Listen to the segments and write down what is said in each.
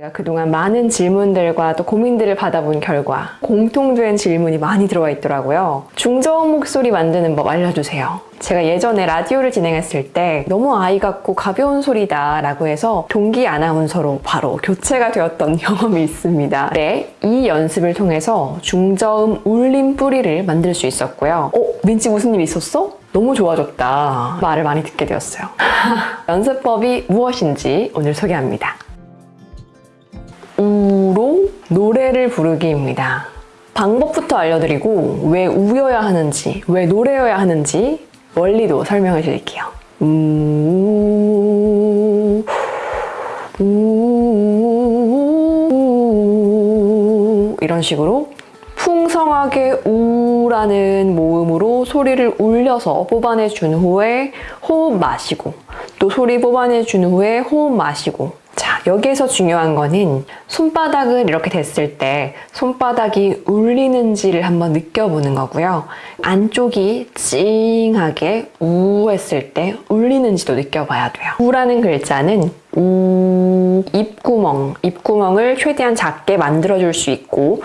제가 그동안 많은 질문들과 또 고민들을 받아본 결과 공통된 질문이 많이 들어와 있더라고요. 중저음 목소리 만드는 법 알려주세요. 제가 예전에 라디오를 진행했을 때 너무 아이 같고 가벼운 소리다 라고 해서 동기 아나운서로 바로 교체가 되었던 경험이 있습니다. 네, 이 연습을 통해서 중저음 울림 뿌리를 만들 수 있었고요. 어? 민지 무슨 일 있었어? 너무 좋아졌다. 말을 많이 듣게 되었어요. 연습법이 무엇인지 오늘 소개합니다. 노래를 부르기입니다. 방법부터 알려드리고 왜 우여야 하는지, 왜 노래여야 하는지 원리도 설명해 드릴게요. 우, 우, 이런 식으로 풍성하게 우라는 모음으로 소리를 울려서 뽑아내 준 후에 호흡 마시고 또 소리 뽑아내 준 후에 호흡 마시고 자 여기에서 중요한 거는 손바닥을 이렇게 댔을 때 손바닥이 울리는지를 한번 느껴보는 거고요. 안쪽이 찡하게 우 했을 때 울리는지도 느껴봐야 돼요. 우라는 글자는 우 입구멍. 입구멍을 최대한 작게 만들어줄 수 있고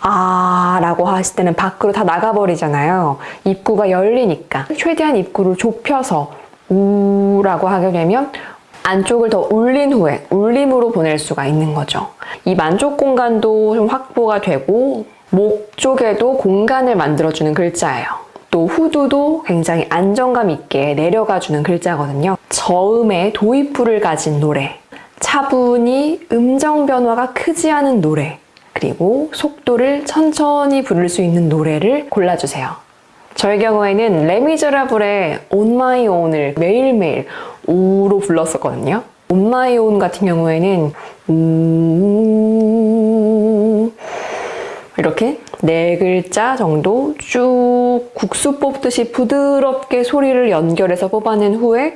아 라고 하실 때는 밖으로 다 나가버리잖아요. 입구가 열리니까. 최대한 입구를 좁혀서 우 라고 하게 되면 안쪽을 더 울린 후에 울림으로 보낼 수가 있는 거죠. 입 안쪽 공간도 좀 확보가 되고 목 쪽에도 공간을 만들어주는 글자예요. 또 후두도 굉장히 안정감 있게 내려가주는 글자거든요. 저음의 도입부를 가진 노래, 차분히 음정 변화가 크지 않은 노래, 그리고 속도를 천천히 부를 수 있는 노래를 골라주세요. 저의 경우에는 레미제라블의 On My Own을 매일매일 우로 불렀었거든요. On My Own 같은 경우에는 우 이렇게 네 글자 정도 쭉 국수 뽑듯이 부드럽게 소리를 연결해서 뽑아낸 후에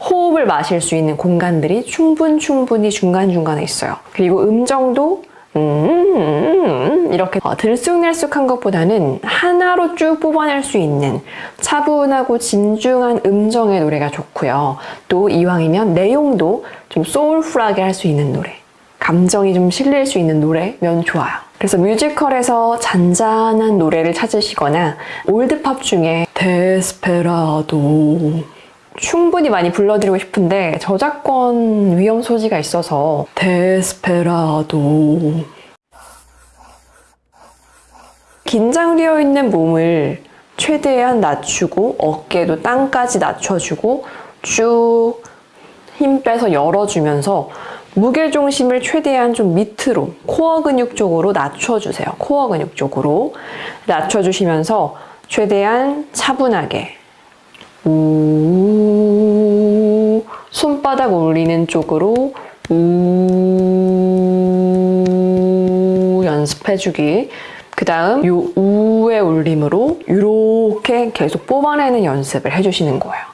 호흡을 마실 수 있는 공간들이 충분 충분히 중간중간에 있어요. 그리고 음정도 음, 이렇게 어, 들쑥날쑥한 것보다는 하나로 쭉 뽑아낼 수 있는 차분하고 진중한 음정의 노래가 좋고요. 또 이왕이면 내용도 좀 소울풀하게 할 수 있는 노래, 감정이 좀 실릴 수 있는 노래면 좋아요. 그래서 뮤지컬에서 잔잔한 노래를 찾으시거나 올드팝 중에 데스페라도 충분히 많이 불러드리고 싶은데 저작권 위험 소지가 있어서 데스페라도 긴장되어 있는 몸을 최대한 낮추고 어깨도 땅까지 낮춰주고 쭉 힘 빼서 열어주면서 무게중심을 최대한 좀 밑으로 코어 근육 쪽으로 낮춰주세요. 코어 근육 쪽으로 낮춰주시면서 최대한 차분하게 우 손바닥 올리는 쪽으로 우 연습해주기 그 다음 요 우의 울림으로 이렇게 계속 뽑아내는 연습을 해주시는 거예요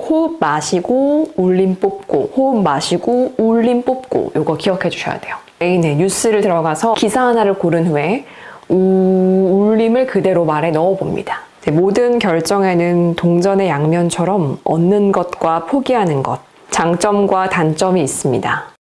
호흡 마시고 울림 뽑고 호흡 마시고 울림 뽑고 요거 기억해 주셔야 돼요 메인에 뉴스를 들어가서 기사 하나를 고른 후에 우, 울림을 그대로 말에 넣어봅니다. 모든 결정에는 동전의 양면처럼 얻는 것과 포기하는 것, 장점과 단점이 있습니다.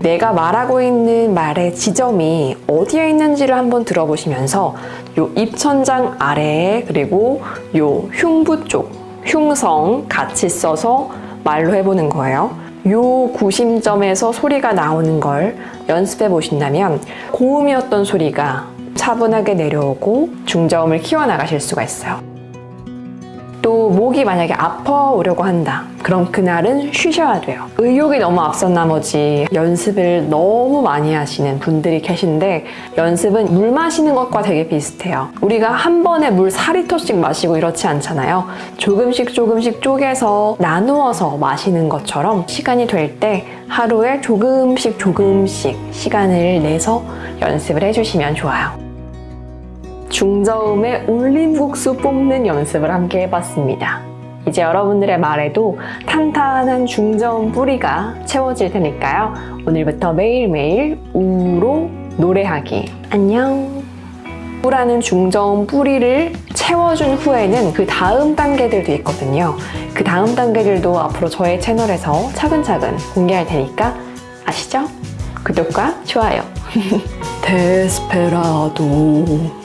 내가 말하고 있는 말의 지점이 어디에 있는지를 한번 들어보시면서 요 입천장 아래에 그리고 요 흉부 쪽, 흉성 같이 써서 말로 해보는 거예요. 요 구심점에서 소리가 나오는 걸 연습해 보신다면 고음이었던 소리가 차분하게 내려오고 중저음을 키워나가실 수가 있어요. 또 목이 만약에 아파오려고 한다. 그럼 그날은 쉬셔야 돼요. 의욕이 너무 앞선 나머지 연습을 너무 많이 하시는 분들이 계신데 연습은 물 마시는 것과 되게 비슷해요. 우리가 한 번에 물 4리터씩 마시고 이렇지 않잖아요. 조금씩 조금씩 쪼개서 나누어서 마시는 것처럼 시간이 될 때 하루에 조금씩 조금씩 시간을 내서 연습을 해주시면 좋아요. 중저음의 울림국수 뽑는 연습을 함께 해봤습니다. 이제 여러분들의 말에도 탄탄한 중저음 뿌리가 채워질 테니까요. 오늘부터 매일매일 우로 노래하기. 안녕. 우라는 중저음 뿌리를 채워준 후에는 그 다음 단계들도 있거든요. 그 다음 단계들도 앞으로 저의 채널에서 차근차근 공개할 테니까 아시죠? 구독과 좋아요. 데스페라도